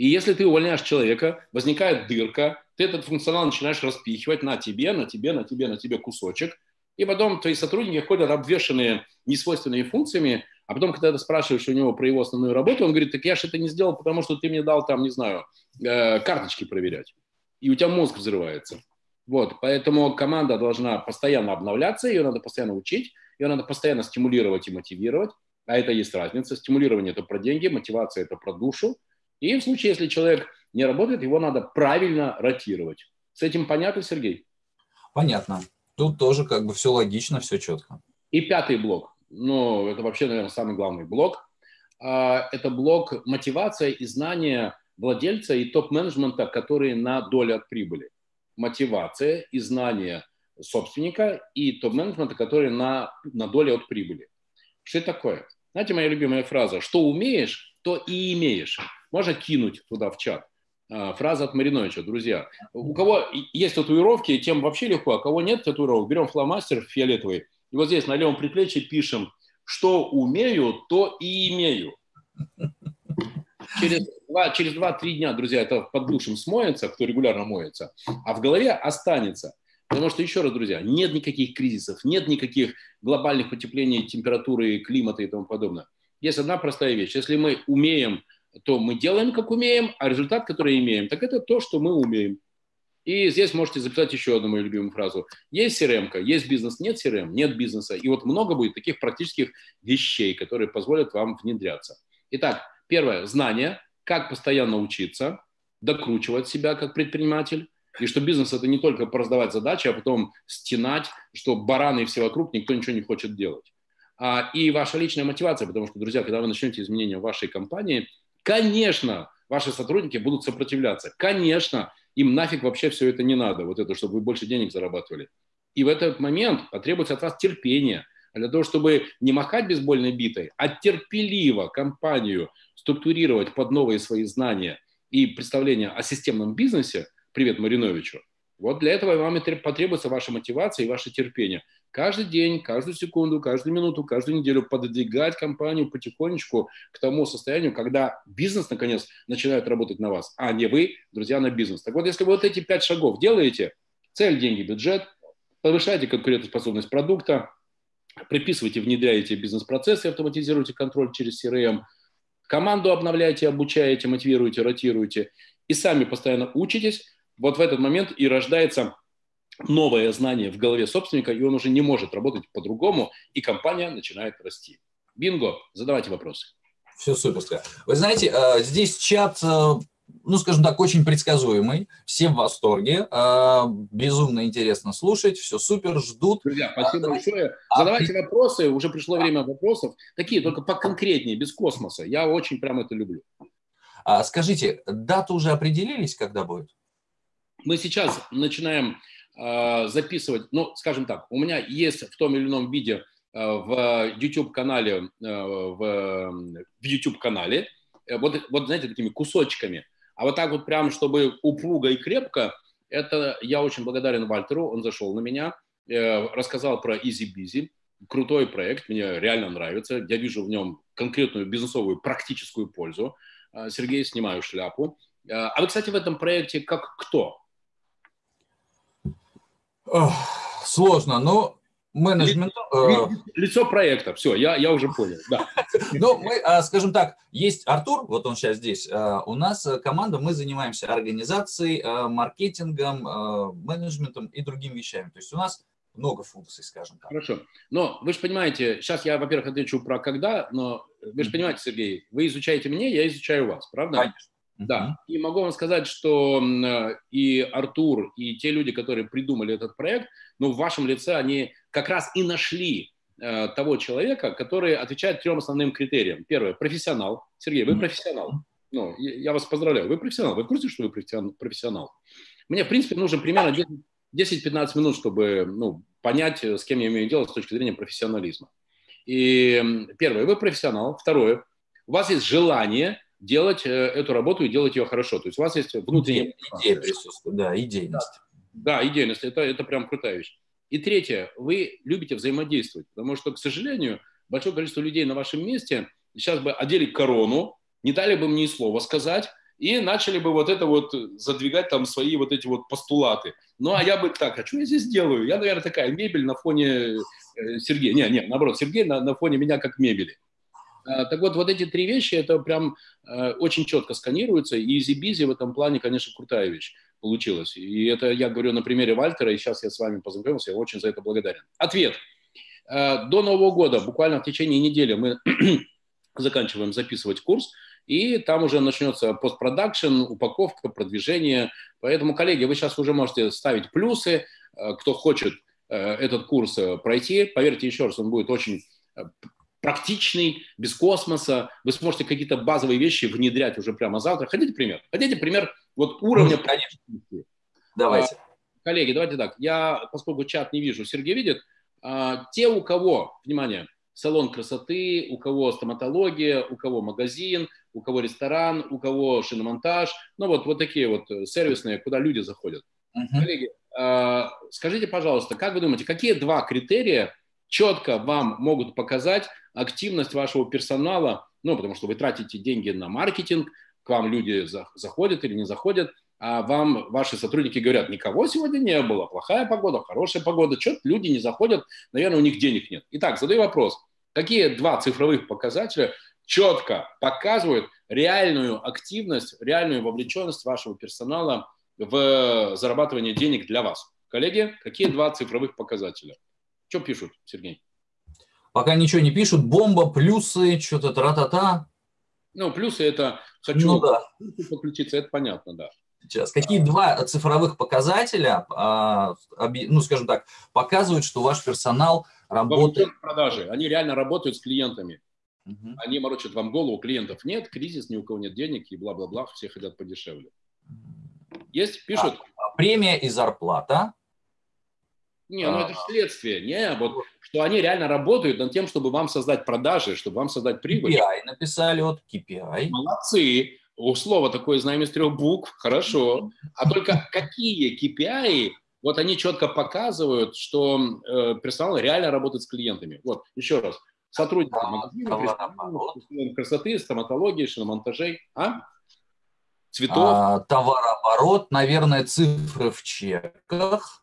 И если ты увольняешь человека, возникает дырка, ты этот функционал начинаешь распихивать на тебе, на тебе, на тебе, на тебе кусочек, и потом твои сотрудники ходят обвешенные несвойственными функциями, а потом, когда ты спрашиваешь у него про его основную работу, он говорит, так я же это не сделал, потому что ты мне дал там, не знаю, э, карточки проверять. И у тебя мозг взрывается. Вот, поэтому команда должна постоянно обновляться, ее надо постоянно учить, ее надо постоянно стимулировать и мотивировать, а это есть разница. Стимулирование – это про деньги, мотивация – это про душу, и в случае, если человек не работает, его надо правильно ротировать. С этим понятно, Сергей? Понятно. Тут тоже как бы все логично, все четко. И пятый блок. Ну, это вообще, наверное, самый главный блок. А, это блок мотивация и знания владельца и топ-менеджмента, которые на долю от прибыли. Мотивация и знания собственника и топ-менеджмента, которые на, на долю от прибыли. Что это такое? Знаете, моя любимая фраза, что умеешь, то и имеешь. Можно кинуть туда в чат. А, фраза от Мариновича, друзья. У кого есть татуировки, тем вообще легко, а кого нет татуировок, берем фломастер фиолетовый, и вот здесь на левом предплечье пишем, что умею, то и имею. Через два, через два-три дня, друзья, это под душем смоется, кто регулярно моется, а в голове останется. Потому что, еще раз, друзья, нет никаких кризисов, нет никаких глобальных потеплений температуры, климата и тому подобное. Есть одна простая вещь. Если мы умеем то мы делаем, как умеем, а результат, который имеем, так это то, что мы умеем. И здесь можете записать еще одну мою любимую фразу. Есть CRM, есть бизнес, нет CRM, нет бизнеса. И вот много будет таких практических вещей, которые позволят вам внедряться. Итак, первое – знание, как постоянно учиться, докручивать себя как предприниматель. И что бизнес – это не только раздавать задачи, а потом стенать, что бараны все вокруг, никто ничего не хочет делать. А, и ваша личная мотивация, потому что, друзья, когда вы начнете изменения в вашей компании, конечно, ваши сотрудники будут сопротивляться. Конечно, им нафиг вообще все это не надо, вот это, чтобы вы больше денег зарабатывали. И в этот момент потребуется от вас терпение. А для того, чтобы не махать бейсбольной битой, а терпеливо компанию структурировать под новые свои знания и представления о системном бизнесе, привет Мариновичу, вот для этого вам и потребуется ваша мотивация и ваше терпение каждый день, каждую секунду, каждую минуту, каждую неделю пододвигать компанию потихонечку к тому состоянию, когда бизнес, наконец, начинает работать на вас, а не вы, друзья, на бизнес. Так вот, если вы вот эти пять шагов делаете, цель, деньги, бюджет, повышаете конкурентоспособность продукта, приписываете, внедряете бизнес-процессы, автоматизируете контроль через CRM, команду обновляете, обучаете, мотивируете, ротируете, и сами постоянно учитесь, вот в этот момент и рождается новое знание в голове собственника, и он уже не может работать по-другому, и компания начинает расти. Бинго, задавайте вопросы. Все суперское. Вы знаете, э, здесь чат, э, ну, скажем так, очень предсказуемый, все в восторге, э, безумно интересно слушать, все супер, ждут. Друзья, спасибо а, большое. Задавайте а, вопросы, уже пришло время вопросов, такие только поконкретнее, без космоса. Я очень прям это люблю. А, скажите, дату уже определились, когда будет? Мы сейчас начинаем записывать, ну, скажем так, у меня есть в том или ином виде э, в YouTube-канале, э, в, в YouTube-канале, вот, вот, знаете, такими кусочками. А вот так вот прям, чтобы упруго и крепко, это я очень благодарен Вальтеру, он зашел на меня, рассказал про Easy Busy, крутой проект, мне реально нравится, я вижу в нем конкретную бизнесовую практическую пользу. Сергей, снимаю шляпу. А вы, кстати, в этом проекте как кто? Сложно, но менеджмент... Э, лицо проекта, все, я, я уже понял, да. Ну, мы, а, скажем так, есть Артур, вот он сейчас здесь, а, у нас э, команда, мы занимаемся организацией, э, маркетингом, менеджментом и другими вещами. То есть у нас много функций, скажем так. Хорошо. Но вы же понимаете, сейчас я, во-первых, отвечу про когда, но вы же понимаете, Сергей, вы изучаете меня, я изучаю вас, правда? Конечно. Да, и могу вам сказать, что э, и Артур, и те люди, которые придумали этот проект, ну, в вашем лице они как раз и нашли э, того человека, который отвечает трем основным критериям. Первое – профессионал. Сергей, вы профессионал. Ну, я вас поздравляю, вы профессионал. Вы в курсе, что вы профессионал? Мне, в принципе, нужно примерно 10-15 минут, чтобы ну, понять, с кем я имею дело с точки зрения профессионализма. И первое, вы профессионал. Второе, у вас есть желание – делать э, эту работу и делать ее хорошо. То есть у вас есть внутренняя... Идея присутствует, да, идейность. Да, да идейность, это, это прям крутая вещь. И третье, вы любите взаимодействовать, потому что, к сожалению, большое количество людей на вашем месте сейчас бы одели корону, не дали бы мне слова сказать, и начали бы вот это вот задвигать там свои вот эти вот постулаты. Ну, а я бы так, а что я здесь делаю? Я, наверное, такая мебель на фоне э, Сергея. Не, не, наоборот, Сергей на, на фоне меня как мебели. А, так вот, вот эти три вещи, это прям э, очень четко сканируются, и EasyBizy в этом плане, конечно, крутая вещь получилась. И это я говорю на примере Вальтера, и сейчас я с вами познакомился, я очень за это благодарен. Ответ. Э, до Нового года, буквально в течение недели, мы заканчиваем записывать курс, и там уже начнется постпродакшн, упаковка, продвижение. Поэтому, коллеги, вы сейчас уже можете ставить плюсы, э, кто хочет этот курс пройти. Поверьте еще раз, он будет очень практичный, без космоса. Вы сможете какие-то базовые вещи внедрять уже прямо завтра. Хотите пример? Хотите пример вот уровня ну, конечно. Давайте. А, коллеги, давайте так. Я, поскольку чат не вижу, Сергей видит. А, те, у кого, внимание, салон красоты, у кого стоматология, у кого магазин, у кого ресторан, у кого шиномонтаж. Ну вот, вот такие вот сервисные, куда люди заходят. Uh-huh. Коллеги, а, скажите, пожалуйста, как вы думаете, какие два критерия четко вам могут показать активность вашего персонала, ну, потому что вы тратите деньги на маркетинг, к вам люди заходят или не заходят, а вам ваши сотрудники говорят, никого сегодня не было, плохая погода, хорошая погода, что-то люди не заходят, наверное, у них денег нет. Итак, задаю вопрос, какие два цифровых показателя четко показывают реальную активность, реальную вовлеченность вашего персонала в зарабатывании денег для вас. Коллеги, какие два цифровых показателя? Что пишут, Сергей? Пока ничего не пишут. Бомба, плюсы, что-то тра-та-та. Ну, плюсы это хочу ну, да. подключиться, это понятно, да. Сейчас. Какие два цифровых показателя, а, ну, скажем так, показывают, что ваш персонал работает... продажи. Они реально работают с клиентами. Угу. Они морочат вам голову, клиентов нет, кризис, ни у кого нет денег и бла-бла-бла, все хотят подешевле. Есть? Пишут? А, премия и зарплата. Не, ну это следствие. Не, вот что они реально работают над тем, чтобы вам создать продажи, чтобы вам создать прибыль. KPI написали, вот KPI. Молодцы. У слова такое знаем из трех букв, хорошо. А только какие KPI, вот они четко показывают, что э, персонал реально работает с клиентами. Вот, еще раз. Сотрудники магазина, красоты, стоматологии, шиномонтажей. А? Цветов. А, товарооборот, наверное, цифры в чеках.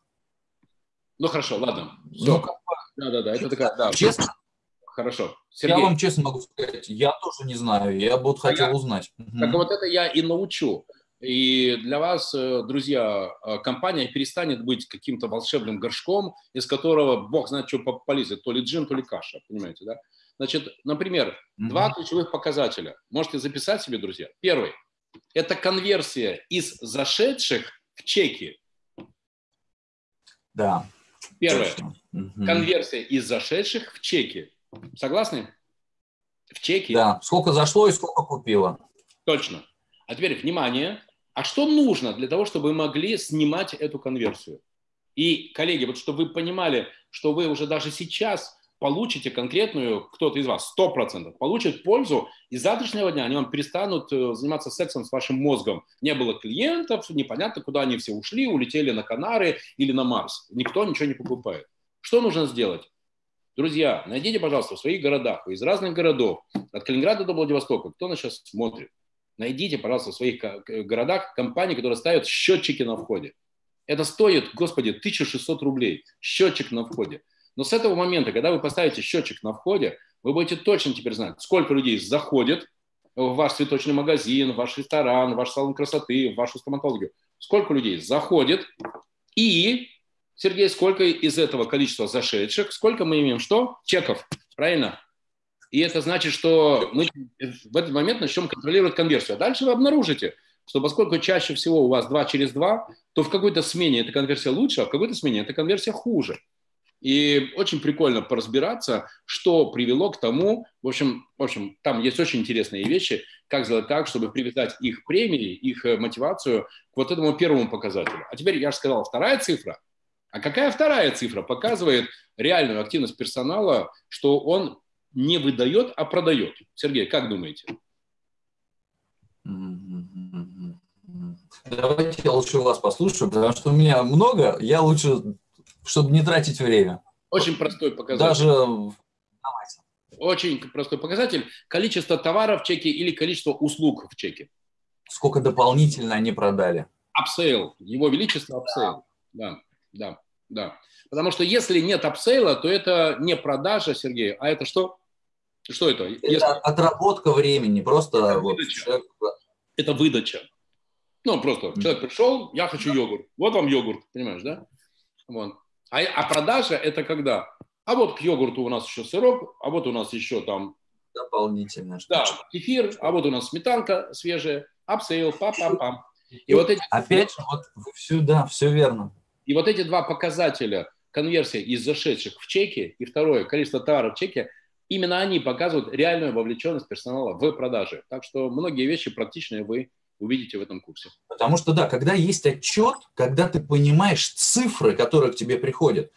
Ну хорошо, ладно. Все. Ну, да, да, да. Это такая, да. Честно? Хорошо. Сергей. Я вам честно могу сказать, я тоже не знаю. Я бы вот хотел я, узнать. Так вот это я и научу. И для вас, э, друзья, э, компания перестанет быть каким-то волшебным горшком, из которого бог знает, что полезет, то ли джин, то ли каша, понимаете, да? Значит, например, mm-hmm. два ключевых показателя. Можете записать себе, друзья. Первый – это конверсия из зашедших в чеки. Да. Первое. Конверсия из зашедших в чеки. Согласны? В чеки. Да. Сколько зашло и сколько купило. Точно. А теперь, внимание, а что нужно для того, чтобы вы могли снимать эту конверсию? И, коллеги, вот чтобы вы понимали, что вы уже даже сейчас получите конкретную, кто-то из вас, 100% получит пользу, и с завтрашнего дня они вам перестанут э, заниматься сексом с вашим мозгом. Не было клиентов, непонятно, куда они все ушли, улетели на Канары или на Марс. Никто ничего не покупает. Что нужно сделать? Друзья, найдите, пожалуйста, в своих городах, из разных городов, от Калининграда до Владивостока, кто нас сейчас смотрит, найдите, пожалуйста, в своих городах компании, которые ставят счетчики на входе. Это стоит, господи, 1600 рублей, счетчик на входе. Но с этого момента, когда вы поставите счетчик на входе, вы будете точно теперь знать, сколько людей заходит в ваш цветочный магазин, в ваш ресторан, в ваш салон красоты, в вашу стоматологию. Сколько людей заходит и, Сергей, сколько из этого количества зашедших, сколько мы имеем что? Чеков, правильно? И это значит, что мы в этот момент начнем контролировать конверсию. А дальше вы обнаружите, что поскольку чаще всего у вас 2 через 2, то в какой-то смене эта конверсия лучше, а в какой-то смене эта конверсия хуже. И очень прикольно поразбираться, что привело к тому, в общем, в общем, там есть очень интересные вещи, как сделать так, чтобы привязать их премии, их э, мотивацию к вот этому первому показателю. А теперь я же сказал, вторая цифра. А какая вторая цифра показывает реальную активность персонала, что он не выдает, а продает. Сергей, как думаете? Давайте я лучше вас послушаю, потому что у меня много, я лучше, чтобы не тратить время. Очень простой показатель. Даже Давайте. Очень простой показатель. Количество товаров в чеке или количество услуг в чеке. Сколько дополнительно они продали. Upsale. Его величество upsale. Да, да, да. Потому что если нет upsale'а, то это не продажа, Сергей, а это что? Что это? Это Если... отработка времени, просто это вот выдача. Человек... Это выдача. Ну, просто человек пришел, я хочу йогурт. Вот вам йогурт, понимаешь, да? Вот. А, а продажа это когда? А вот к йогурту у нас еще сырок, а вот у нас еще там... Дополнительно. Да, кефир, а вот у нас сметанка свежая, upsale, пам-пам-пам. И вот эти... Опять же, вот все, да, все верно. И вот эти два показателя, конверсия из зашедших в чеки и второе, количество товаров в чеке, именно они показывают реальную вовлеченность персонала в продажи. Так что многие вещи практичные вы увидите в этом курсе. Потому что, да, когда есть отчет, когда ты понимаешь цифры, которые к тебе приходят,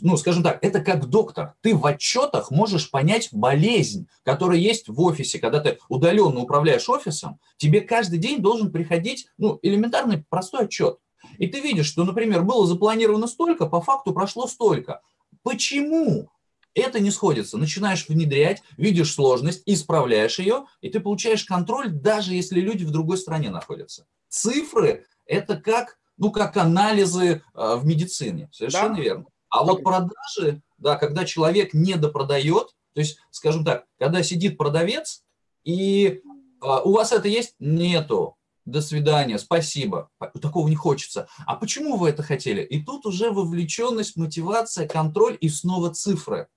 ну, скажем так, это как доктор. Ты в отчетах можешь понять болезнь, которая есть в офисе. Когда ты удаленно управляешь офисом, тебе каждый день должен приходить, ну, элементарный простой отчет. И ты видишь, что, например, было запланировано столько, по факту прошло столько. Почему? Это не сходится. Начинаешь внедрять, видишь сложность, исправляешь ее, и ты получаешь контроль, даже если люди в другой стране находятся. Цифры – это как, ну, как анализы э, в медицине. Совершенно да. верно. А вот продажи, да, когда человек недопродает, то есть, скажем так, когда сидит продавец, и э, у вас это есть? Нету. До свидания, спасибо. Такого не хочется. А почему вы это хотели? И тут уже вовлеченность, мотивация, контроль и снова цифры.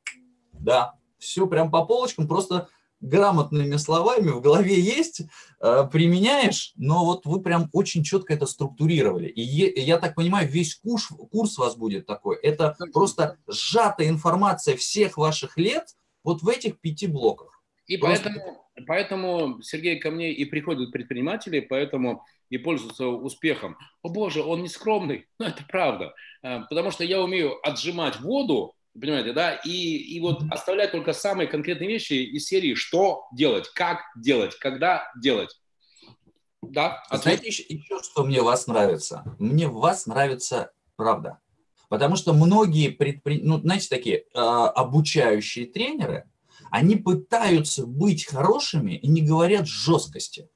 Да, все прям по полочкам, просто грамотными словами в голове есть, э, применяешь, но вот вы прям очень четко это структурировали. И я так понимаю, весь курс, курс у вас будет такой. Это просто сжатая информация всех ваших лет вот в этих пяти блоках. И просто... поэтому, поэтому, Сергей, ко мне и приходят предприниматели, поэтому и пользуются успехом. О боже, он не скромный. Ну, это правда. Э, потому что я умею отжимать воду, Понимаете, да? И, и вот оставлять только самые конкретные вещи из серии «что делать», «как делать», «когда делать». Да? Ответ? Знаете, еще, еще что мне вас нравится? Мне вас нравится правда. Потому что многие предпри... ну, знаете, такие э, обучающие тренеры, они пытаются быть хорошими и не говорят жесткости.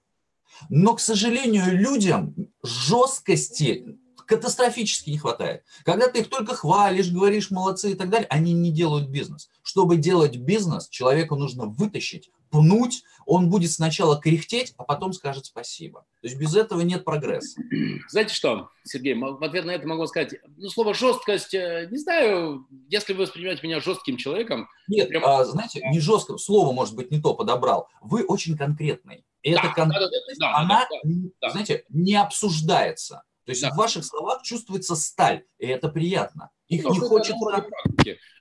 Но, к сожалению, людям жесткости катастрофически не хватает. Когда ты их только хвалишь, говоришь молодцы и так далее, они не делают бизнес. Чтобы делать бизнес, человеку нужно вытащить, пнуть, он будет сначала кряхтеть, а потом скажет спасибо. То есть без этого нет прогресса. Знаете что, Сергей, в ответ на это могу сказать, ну, слово жесткость, э, не знаю, если вы воспринимаете меня жестким человеком. Нет, прям... а, знаете, не жестко, слово, может быть, не то подобрал. Вы очень конкретный. И да, эта конкретность, да, да, она, да, да, да. знаете, не обсуждается. То есть да. в ваших словах чувствуется сталь, и это приятно. Их Но не хочется...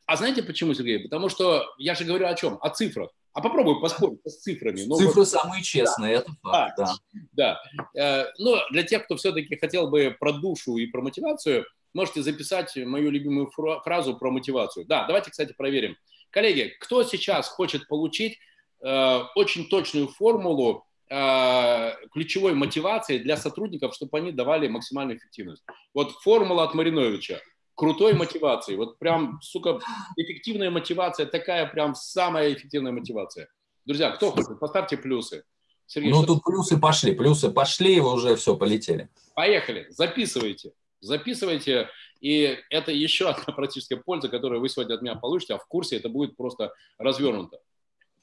А знаете почему, Сергей? Потому что я же говорю о чем? О цифрах. А попробуй поспорить с цифрами. Ну, Цифры вот... самые честные, да. это факт, да. Да. да. Э, но для тех, кто все-таки хотел бы про душу и про мотивацию, можете записать мою любимую фразу про мотивацию. Да, давайте, кстати, проверим. Коллеги, кто сейчас хочет получить э, очень точную формулу ключевой мотивацией для сотрудников, чтобы они давали максимальную эффективность. Вот формула от Мариновича. Крутой мотивации. Вот прям, сука, эффективная мотивация, такая прям самая эффективная мотивация. Друзья, кто хочет, поставьте плюсы. Сергей, ну, тут плюсы пошли, плюсы пошли, вы уже все, полетели. Поехали, записывайте. Записывайте, и это еще одна практическая польза, которую вы сегодня от меня получите, а в курсе это будет просто развернуто.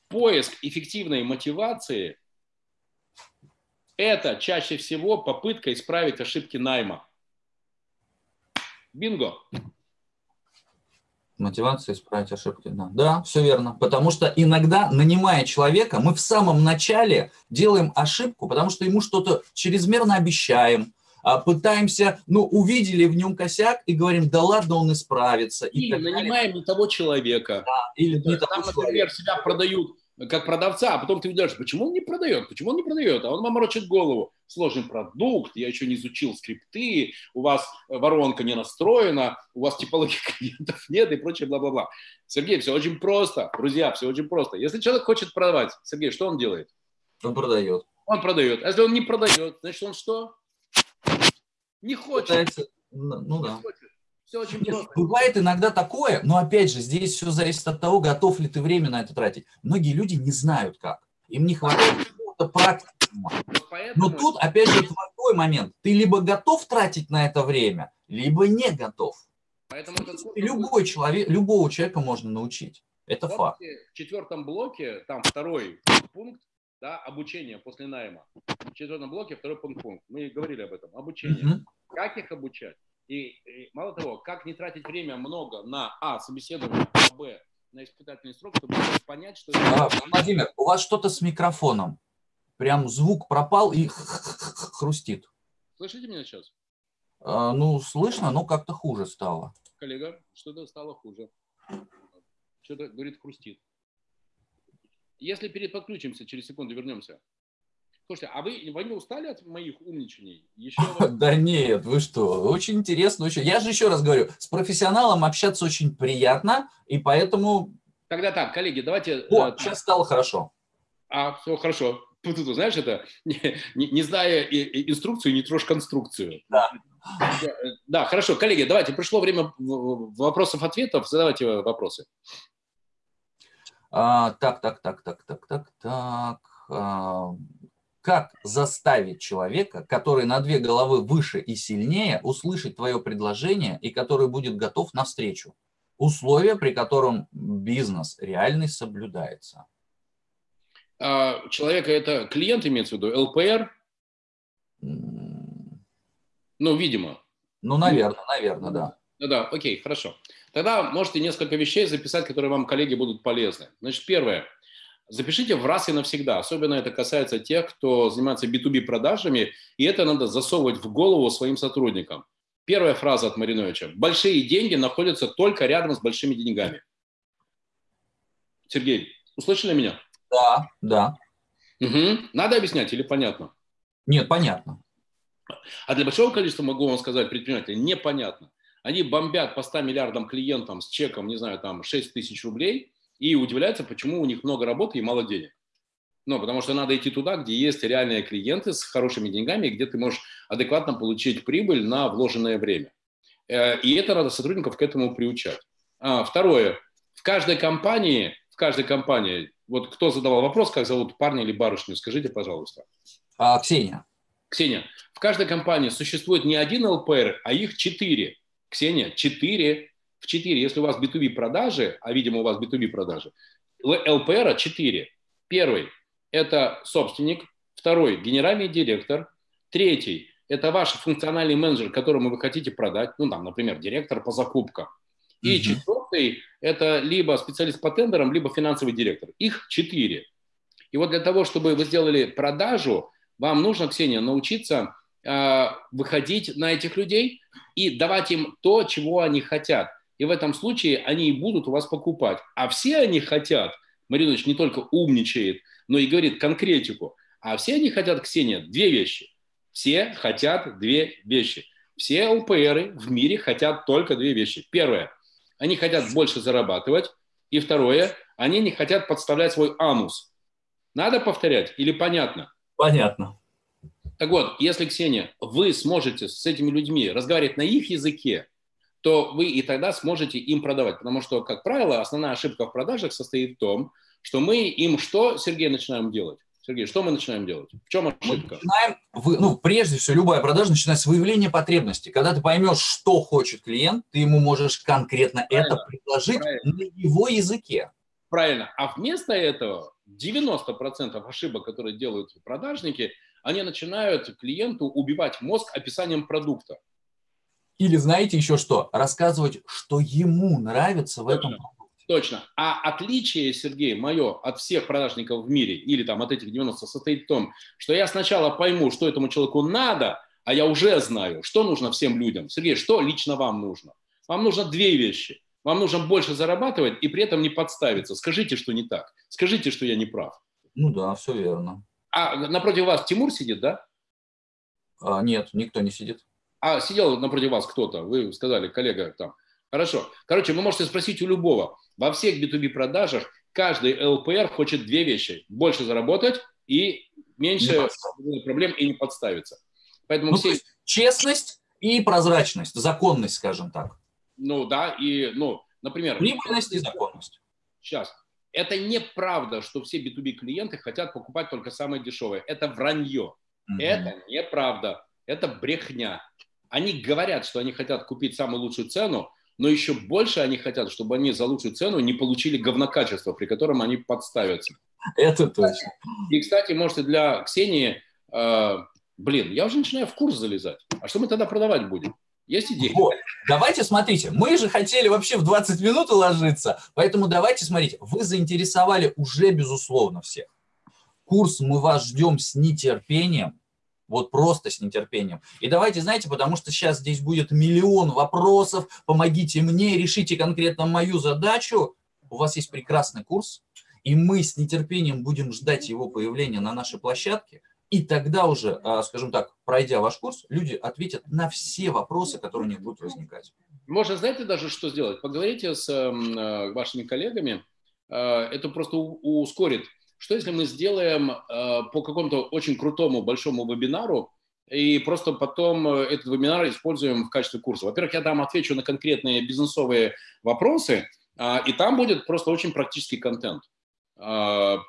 Поиск эффективной мотивации – это чаще всего попытка исправить ошибки найма. Бинго. Мотивация исправить ошибки, да. Да, все верно. Потому что иногда, нанимая человека, мы в самом начале делаем ошибку, потому что ему что-то чрезмерно обещаем, а пытаемся, ну, увидели в нем косяк и говорим, да ладно, он исправится. И или нанимаем не того человека. Да, или не того Там, например, человека. себя продают как продавца, а потом ты видишь, почему он не продает, почему он не продает, а он вам морочит голову. Сложный продукт, я еще не изучил скрипты, у вас воронка не настроена, у вас типологии клиентов нет и прочее, бла-бла-бла. Сергей, все очень просто, друзья, все очень просто. Если человек хочет продавать, Сергей, что он делает? Он продает. Он продает. А если он не продает, значит он что? Не хочет. Пытается, ну да. хочет. Все очень Нет, просто. Бывает иногда такое, но опять же, здесь все зависит от того, готов ли ты время на это тратить. Многие люди не знают как. Им не хватает какого-то практики. Но тут, опять же, твой момент. Ты либо готов тратить на это время, либо не готов. Поэтому это Любой человек, любого человека можно научить. Это вот факт. В четвертом блоке, там второй пункт, да, обучение после найма. В четвертом блоке второй пункт. пункт. Мы говорили об этом. Обучение. Угу. Как их обучать? И, и мало того, как не тратить время много на А, собеседование, а Б, на испытательный срок, чтобы понять, что... А, Владимир, у вас что-то с микрофоном. Прям звук пропал и хрустит. Слышите меня сейчас? А, ну, слышно, но как-то хуже стало. Коллега, что-то стало хуже. Что-то, говорит, хрустит. Если переподключимся, через секунду вернемся. Слушайте, а вы, вы не устали от моих умничаний? Еще... Да нет, вы что, очень интересно. Очень... Я же еще раз говорю, с профессионалом общаться очень приятно, и поэтому... Тогда так, коллеги, давайте... О, э, сейчас стало хорошо. А, все хорошо. Ты, знаешь, это не, не, не зная инструкцию, не трожь конструкцию. Да. Да, хорошо. Коллеги, давайте, пришло время вопросов-ответов. Задавайте вопросы. А, так, так, так, так, так, так, так. А, как заставить человека, который на две головы выше и сильнее, услышать твое предложение и который будет готов навстречу. Условия, при котором бизнес реальный соблюдается. А человека это клиент имеется в виду, ЛПР? Ну, видимо. Ну, наверное, наверное, да. Ну да, окей, хорошо. Тогда можете несколько вещей записать, которые вам, коллеги, будут полезны. Значит, первое. Запишите в раз и навсегда. Особенно это касается тех, кто занимается B2B продажами, и это надо засовывать в голову своим сотрудникам. Первая фраза от Мариновича. Большие деньги находятся только рядом с большими деньгами. Сергей, услышали меня? Да, да. Угу. Надо объяснять или понятно? Нет, понятно. А для большого количества, могу вам сказать, предпринимателей непонятно. Они бомбят по 100 миллиардам клиентам с чеком, не знаю, там 6 тысяч рублей и удивляются, почему у них много работы и мало денег. Ну, потому что надо идти туда, где есть реальные клиенты с хорошими деньгами, где ты можешь адекватно получить прибыль на вложенное время. Э, и это надо сотрудников к этому приучать. А, второе. В каждой компании, в каждой компании, вот кто задавал вопрос, как зовут парня или барышню, скажите, пожалуйста. А, Ксения. Ксения, в каждой компании существует не один ЛПР, а их четыре. Ксения, четыре. В четыре. Если у вас B2B продажи, а видимо у вас B2B продажи, ЛПР четыре. Первый – это собственник. Второй – генеральный директор. Третий – это ваш функциональный менеджер, которому вы хотите продать. Ну, там, например, директор по закупкам. И mm-hmm. четвертый – это либо специалист по тендерам, либо финансовый директор. Их четыре. И вот для того, чтобы вы сделали продажу, вам нужно, Ксения, научиться э, выходить на этих людей и давать им то, чего они хотят. И в этом случае они и будут у вас покупать. А все они хотят, Маринович не только умничает, но и говорит конкретику. А все они хотят, Ксения, две вещи. Все хотят две вещи. Все ЛПРы в мире хотят только две вещи. Первое, они хотят больше зарабатывать. И второе, они не хотят подставлять свой анус. Надо повторять или понятно? Понятно. Так вот, если, Ксения, вы сможете с этими людьми разговаривать на их языке, то вы и тогда сможете им продавать. Потому что, как правило, основная ошибка в продажах состоит в том, что мы им что, Сергей, начинаем делать? Сергей, что мы начинаем делать? В чем ошибка? Мы начинаем, ну, прежде всего, любая продажа начинается с выявления потребностей. Когда ты поймешь, что хочет клиент, ты ему можешь конкретно Правильно. это предложить Правильно. на его языке. Правильно. А вместо этого 90% ошибок, которые делают продажники, они начинают клиенту убивать мозг описанием продукта. Или знаете еще что? Рассказывать, что ему нравится в Точно. этом. Точно. А отличие, Сергей, мое от всех продажников в мире, или там от этих 90, состоит в том, что я сначала пойму, что этому человеку надо, а я уже знаю, что нужно всем людям. Сергей, что лично вам нужно? Вам нужно две вещи. Вам нужно больше зарабатывать и при этом не подставиться. Скажите, что не так. Скажите, что я не прав. Ну да, все верно. А напротив вас Тимур сидит, да? А, нет, никто не сидит. А сидел напротив вас кто-то, вы сказали, коллега там. Хорошо. Короче, вы можете спросить у любого. Во всех B2B продажах каждый ЛПР хочет две вещи. Больше заработать и меньше проблем и не подставиться. Поэтому ну, все... честность и прозрачность, законность, скажем так. Ну да, и, ну, например... Прибыльность и законность. Сейчас. Это неправда, что все B2B клиенты хотят покупать только самое дешевое. Это вранье. Mm-hmm. Это неправда. Это брехня. Они говорят, что они хотят купить самую лучшую цену, но еще больше они хотят, чтобы они за лучшую цену не получили говнокачество, при котором они подставятся. Это точно. И, кстати, можете для Ксении, э, блин, я уже начинаю в курс залезать. А что мы тогда продавать будем? Есть идея? Вот. Давайте, смотрите, мы же хотели вообще в 20 минут уложиться, поэтому давайте, смотрите, вы заинтересовали уже, безусловно, всех. Курс мы вас ждем с нетерпением, вот просто с нетерпением. И давайте, знаете, потому что сейчас здесь будет миллион вопросов, помогите мне, решите конкретно мою задачу. У вас есть прекрасный курс, и мы с нетерпением будем ждать его появления на нашей площадке – и тогда уже, а, скажем так, пройдя ваш курс, люди ответят на все вопросы, которые у них будут возникать. Можно, знаете, даже что сделать? Поговорите с эм, э, вашими коллегами, э, это просто ускорит. Что если мы сделаем э, по какому-то очень крутому большому вебинару, и просто потом этот вебинар используем в качестве курса. Во-первых, я там отвечу на конкретные бизнесовые вопросы, а, и там будет просто очень практический контент. А,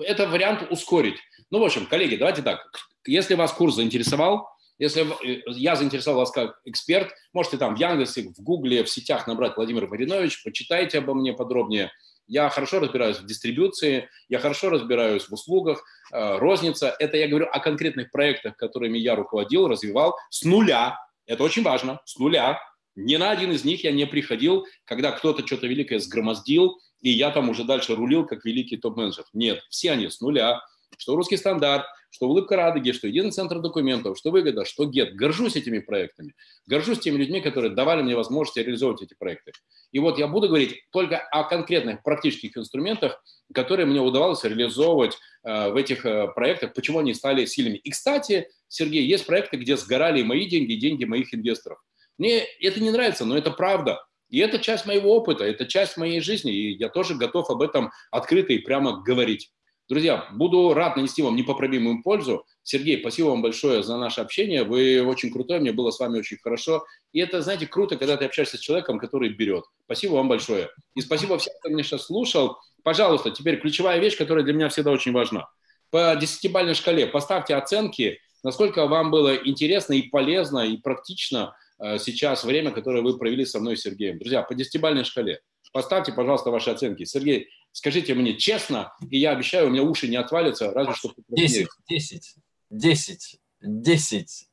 это вариант ускорить. Ну, в общем, коллеги, давайте так. Если вас курс заинтересовал, если э, я заинтересовал вас как эксперт, можете там в Яндексе, в Гугле, в сетях набрать Владимир Маринович, почитайте обо мне подробнее. Я хорошо разбираюсь в дистрибуции, я хорошо разбираюсь в услугах, э, розница. Это я говорю о конкретных проектах, которыми я руководил, развивал с нуля, Это очень важно, с нуля. Ни на один из них я не приходил, когда кто-то что-то великое сгромоздил, и я там уже дальше рулил, как великий топ-менеджер. Нет, все они с нуля. Что русский стандарт, что улыбка Радуги, что единый центр документов, что выгода, что гет. Горжусь этими проектами. Горжусь теми людьми, которые давали мне возможность реализовывать эти проекты. И вот я буду говорить только о конкретных практических инструментах, которые мне удавалось реализовывать э, в этих э, проектах, почему они стали сильными. И, кстати, Сергей, есть проекты, где сгорали мои деньги, деньги моих инвесторов. Мне это не нравится, но это правда. И это часть моего опыта, это часть моей жизни, и я тоже готов об этом открыто и прямо говорить. Друзья, буду рад нанести вам непоправимую пользу. Сергей, спасибо вам большое за наше общение. Вы очень крутой, мне было с вами очень хорошо. И это, знаете, круто, когда ты общаешься с человеком, который берет. Спасибо вам большое. И спасибо всем, кто меня сейчас слушал. Пожалуйста, теперь ключевая вещь, которая для меня всегда очень важна. По десятибалльной шкале поставьте оценки, насколько вам было интересно и полезно, и практично э, сейчас время, которое вы провели со мной, Сергеем. Друзья, по десятибалльной шкале поставьте, пожалуйста, ваши оценки. Сергей, Скажите мне честно, и я обещаю, у меня уши не отвалятся, разве что... 10, 10, 10, 10,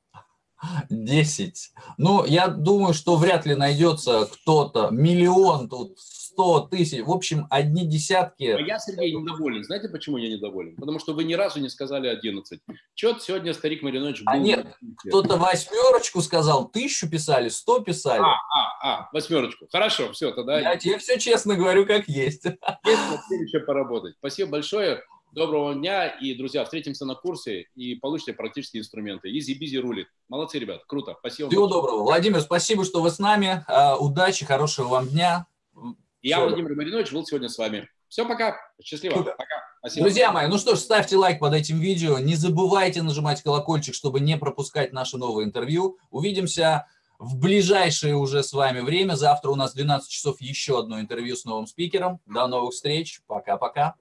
10. Ну, я думаю, что вряд ли найдется кто-то, миллион тут, 100 тысяч, в общем, одни десятки. А я, Сергей, недоволен. Знаете, почему я недоволен? Потому что вы ни разу не сказали 11. Чего сегодня старик Маринович был... А нет, кто-то восьмерочку сказал, тысячу писали, сто писали. А, а, а, восьмерочку. Хорошо, все, тогда... Я тебе все честно говорю, как есть. Есть еще поработать. Спасибо большое. Доброго дня, и, друзья, встретимся на курсе и получите практические инструменты. EasyBizy рулит. Молодцы, ребят, круто. Спасибо. Всего доброго. Владимир, спасибо, что вы с нами. А, удачи, хорошего вам дня. Я, Все. Владимир Маринович, был сегодня с вами. Все, пока. Счастливо. Супер. Пока. Спасибо. Друзья мои, ну что ж, ставьте лайк под этим видео. Не забывайте нажимать колокольчик, чтобы не пропускать наше новое интервью. Увидимся в ближайшее уже с вами время. Завтра у нас 12 часов еще одно интервью с новым спикером. До новых встреч. Пока-пока.